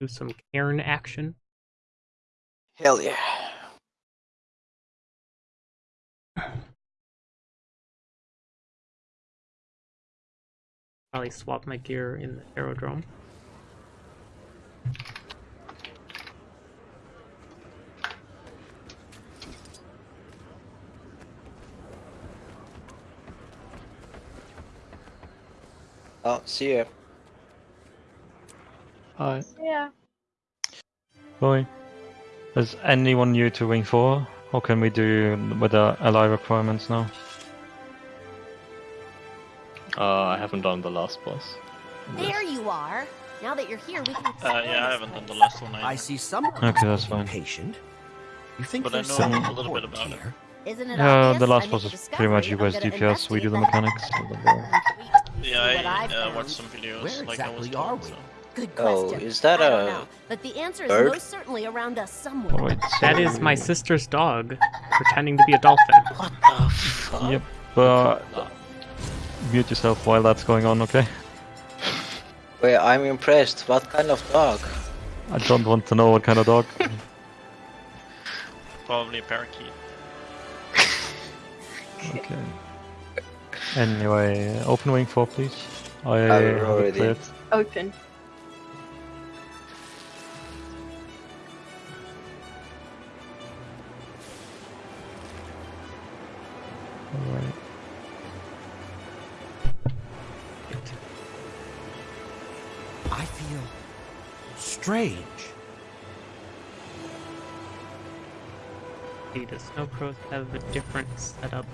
do some cairn action. Hell yeah. Probably swap my gear in the aerodrome. Oh, see ya. Hi. Yeah. Boy. Is anyone new to Wing 4? Or can we do with the ally requirements now? Uh, I haven't done the last boss. There you are. Now that you're here, we can. Uh, yeah, I haven't done the last one I see someone Okay, that's fine. patient. You think But I there's know something a little bit important about it. here? Isn't it Yeah, obvious? the last boss is pretty much you guys I'm gonna DPS, we do the mechanics. that. so the ball. Yeah, I I've uh, watched some videos Where like I was exactly are told. we? So. Good Oh, is that I don't a know, but the answer is bird? most certainly around us somewhere. Oh, wait, so- is my sister's dog, pretending to be a dolphin. What the fuck? Yep, but mute yourself while that's going on, okay? Wait, I'm impressed. What kind of dog? I don't want to know what kind of dog. Probably a parakeet. Okay. Anyway, open wing 4, please. I I'm have it already- Open. Strange. See, the snow have a different setup.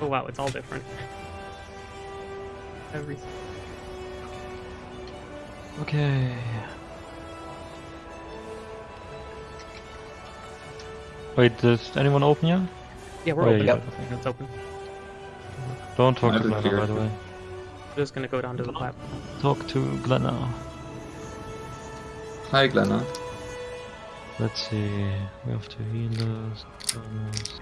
Oh wow, it's all different. Everything. Okay. Wait, does anyone open yet? Yeah, we're Oh, open. yeah. Yep. It's open. Don't talk I to Glenna, by the way. We're just gonna go down to the platform. Talk to Glenna. Hi, Glenna. Let's see. We have two healers. Thomas.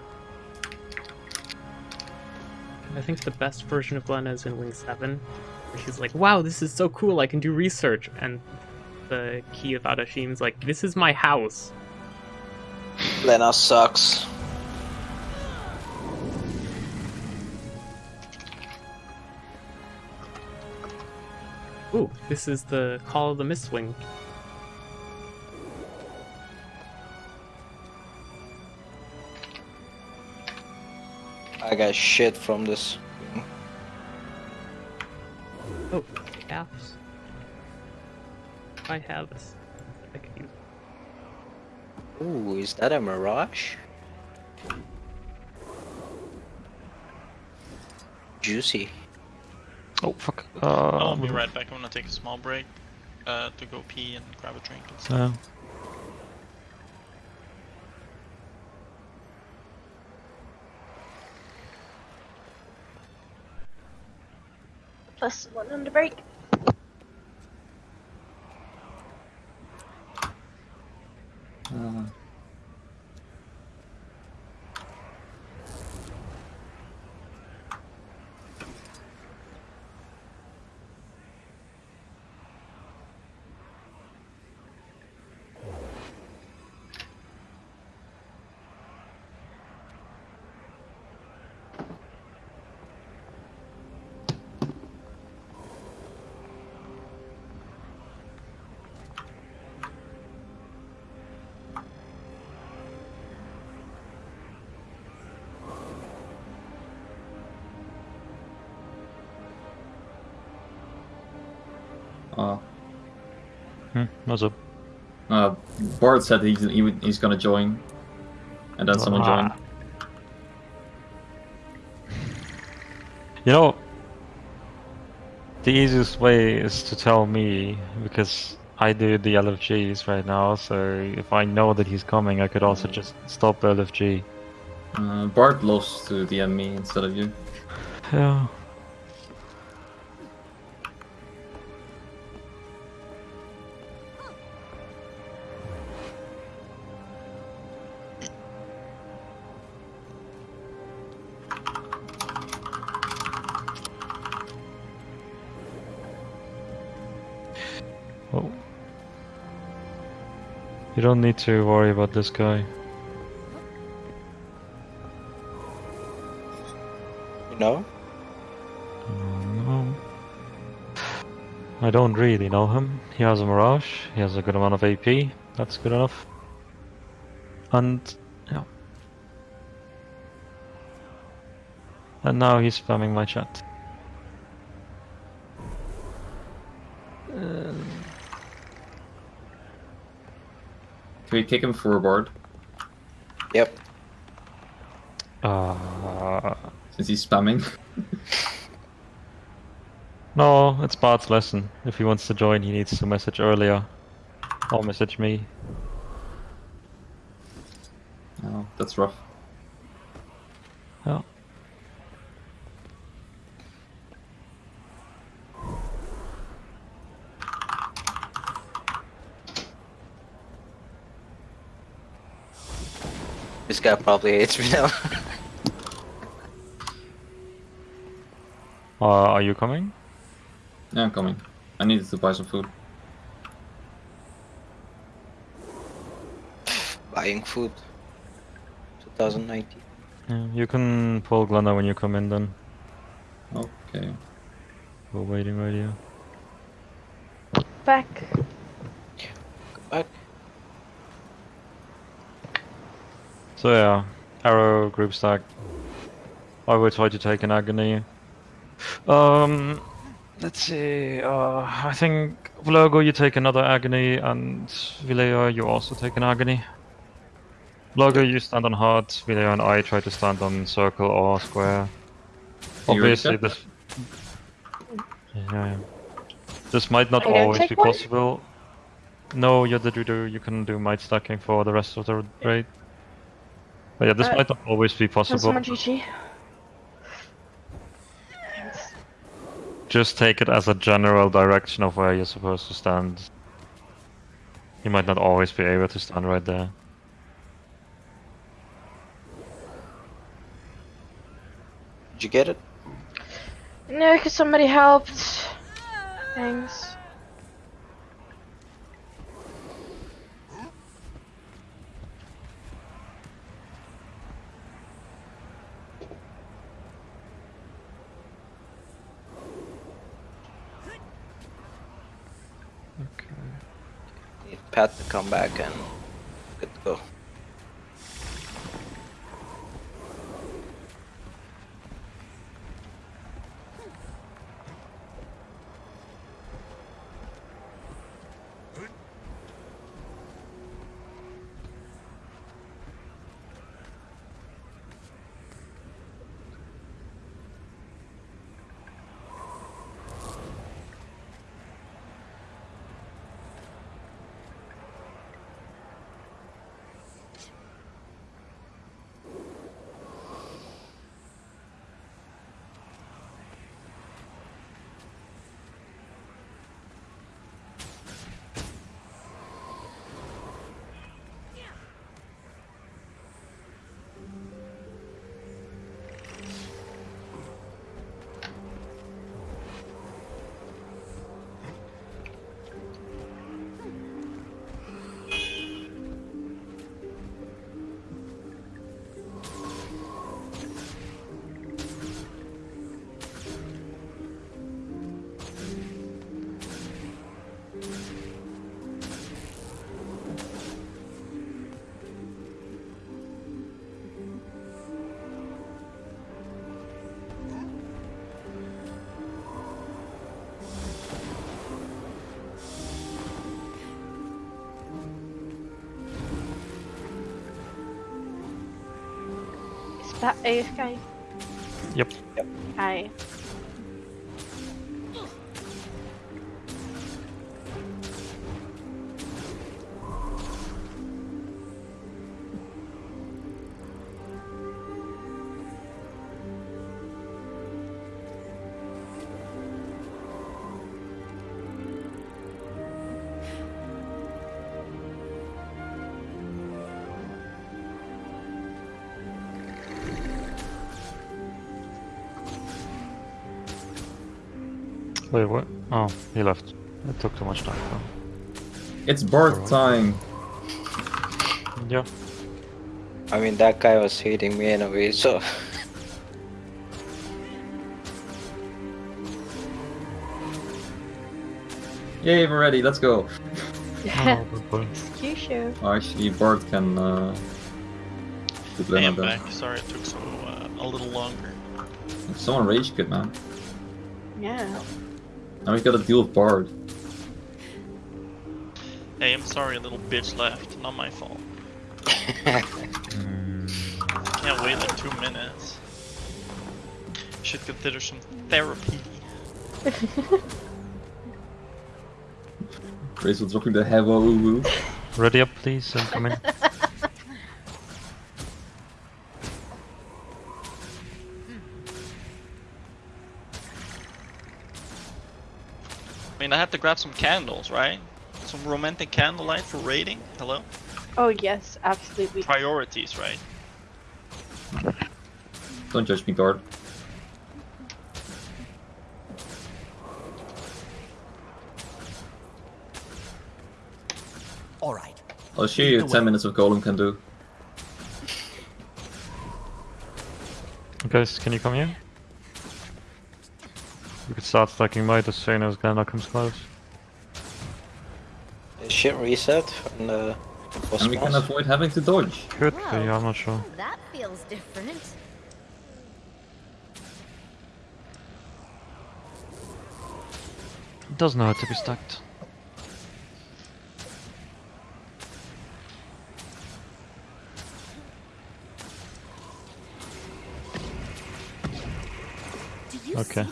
I think the best version of Glenna is in Wing 7, where she's like, wow, this is so cool, I can do research. And the key of Ahdashim's like, this is my house. Lena sucks. Ooh, this is the Call of the Mistwing. I got shit from this. Oh, calves. I have this. I could use. Ooh, is that a mirage? Juicy. Oh, fuck. Uh, I'll be right back. I'm gonna take a small break uh, to go pee and grab a drink. And stuff. Yeah. Plus one on the break. Uh, Hmm, what's up? uh, Bart said he's he, he's gonna join, and then someone joined. Ah. You know, the easiest way is to tell me because I do the LFGs right now. So if I know that he's coming, I could also just stop the LFG. Uh, Bart lost to DM me instead of you. Yeah. You don't need to worry about this guy. You know? No. I don't really know him. He has a Mirage, he has a good amount of AP, that's good enough. And, yeah. And now he's spamming my chat. Can we kick him forward Yep. Uh, since he's spamming? no, it's Bart's lesson. If he wants to join, he needs to message earlier. Or message me. oh, that's rough. Yeah. This guy probably hates me now. Uh, are you coming? Yeah, I'm coming. I needed to buy some food. Buying food. 2019. Yeah, you can pull Glenna when you come in then. Okay. We're waiting right here. Back. Back. So yeah, arrow group stack. I will try to take an agony. Um, let's see. Uh, I think Vlogo, you take another agony, and Vilea, you also take an agony. Vlogo, you stand on hard. Vilea and I try to stand on circle or square. Obviously, this. Yeah, yeah. This might not always be one? possible. No, you're the Druider, you can do might stacking for the rest of the raid. But yeah, this Uh, might not always be possible. GG? Just take it as a general direction of where you're supposed to stand. You might not always be able to stand right there. Did you get it? No, cause somebody helped. Thanks. Pat to come back and that AFK? Yep. Hi. Wait, what? Oh, he left. It took too much time. It's Bart time. Yeah. I mean, that guy was hitting me anyway, so. Yay, we're ready. Let's go. Yeah. Oh, good. Excuse you. Oh, actually, Bard can. Uh, I am back. Sorry it took so uh, a little longer. Someone rage quit, man. Yeah. Now we gotta deal with Bard. Hey, I'm sorry a little bitch left. Not my fault. Can't wait like two minutes. Should consider some therapy. Grace was dropping the hevo woo woo. ready up, please, and come mean, I have to grab some candles, right? Some romantic candlelight for raiding. Hello? Oh yes, absolutely. Priorities, right? Don't judge me, Guard. All right. I'll show you 10 minutes of Golem can do. Guys, can you come here? We could start stacking might as soon as Glenna comes close. Is shit reset on the uh, boss And we can avoid having to dodge. Could be, Whoa. I'm not sure. That feels different. It does know how to be stacked. Do you Okay.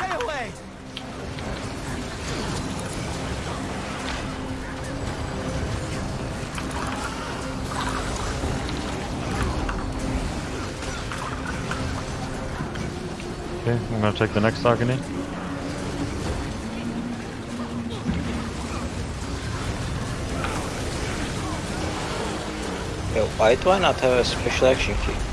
Stay away! Okay, I'm gonna take the next agony. Yo, why do I not have a special action key?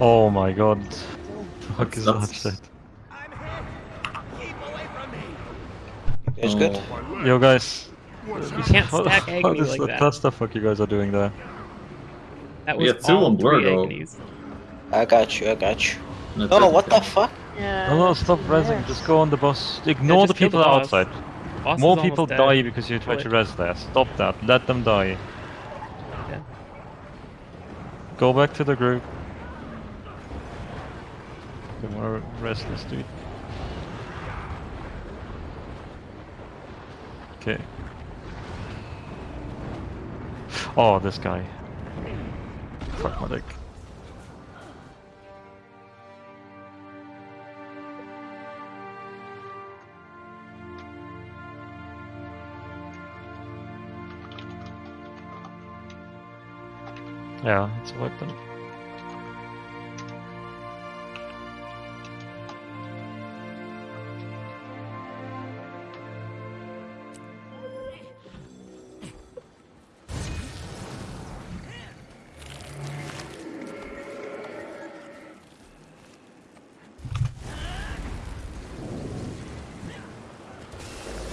Oh. My god. Fuck That's- is that that's- shit? I'm hit! Keep away from me! You guys Oh. good? Yo guys, You can't what, stack what Agony is like the, that. that's the fuck you guys are doing there? That We was had two all on Blur, though. Agonies. I got you, I got you. No, Oh, it's what the fuck? Yeah. No, no, stop resing, yes. just go on the boss. Ignore just the people the outside. Boss More people dead. die because you try Kill to it. res there. Stop that, let them die. Yeah. Go back to the group. Okay, more restless dude. Okay. Oh, this guy. Fuck my dick. Yeah, it's worked then.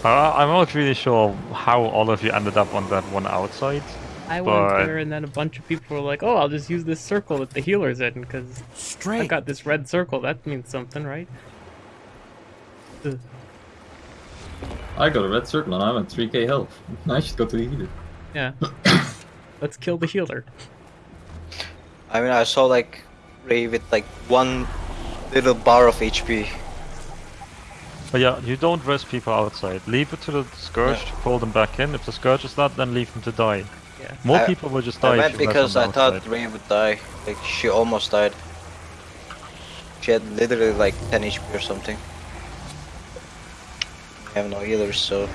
I'm not really sure how all of you ended up on that one outside. I went there, and then a bunch of people were like, "Oh, I'll just use this circle that the healer's in because I've got this red circle. That means something, right?" Ugh. I got a red circle and I'm at 3k health. I should go to the healer. Yeah. Let's kill the healer. I mean, I saw like Ray with like one little bar of HP. But yeah, you don't rest people outside. Leave it to the Scourge Yeah. to pull them back in. If the Scourge is not, then leave them to die. Yeah. More I- people will just die I if went because I the thought outside. Ray would die. Like she almost died. She had literally like 10 HP or something. I have no healers, so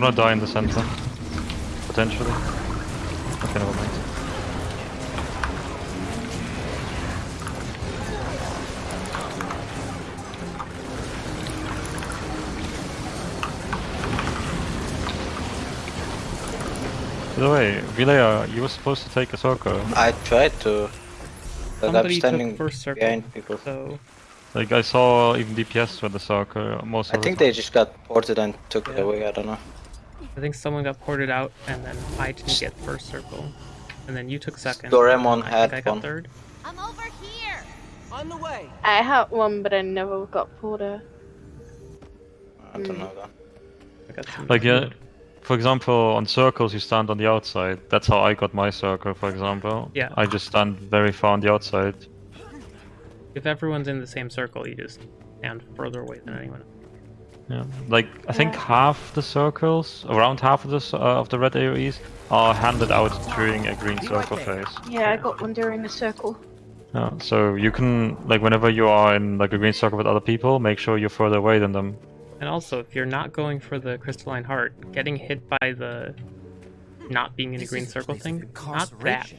gonna die in the center. Potentially. Okay, never mind. By the way, Vilea, you were supposed to take a circle. I tried to. But I'm standing took first circle, behind people. so Like I saw even DPS with the circle most I of think the they just got ported and took it away. I don't know. I think someone got ported out, and then I didn't get first circle, and then you took second. Doraemon I had think I got one. third. I'm over here! On the way. I had one, but I never got ported. I don't know that. I got some Like yeah, for example, on circles you stand on the outside. That's how I got my circle, for example. Yeah. I just stand very far on the outside. If everyone's in the same circle, you just stand further away than anyone. Yeah. Like I think half the circles, around half of the uh, of the red AOE's, are handed out during a green circle phase. Yeah, I got one during the circle. Yeah. So you can like whenever you are in like a green circle with other people, make sure you're further away than them. And also, if you're not going for the crystalline heart, getting hit by the not being in a This green circle thing, not that bad.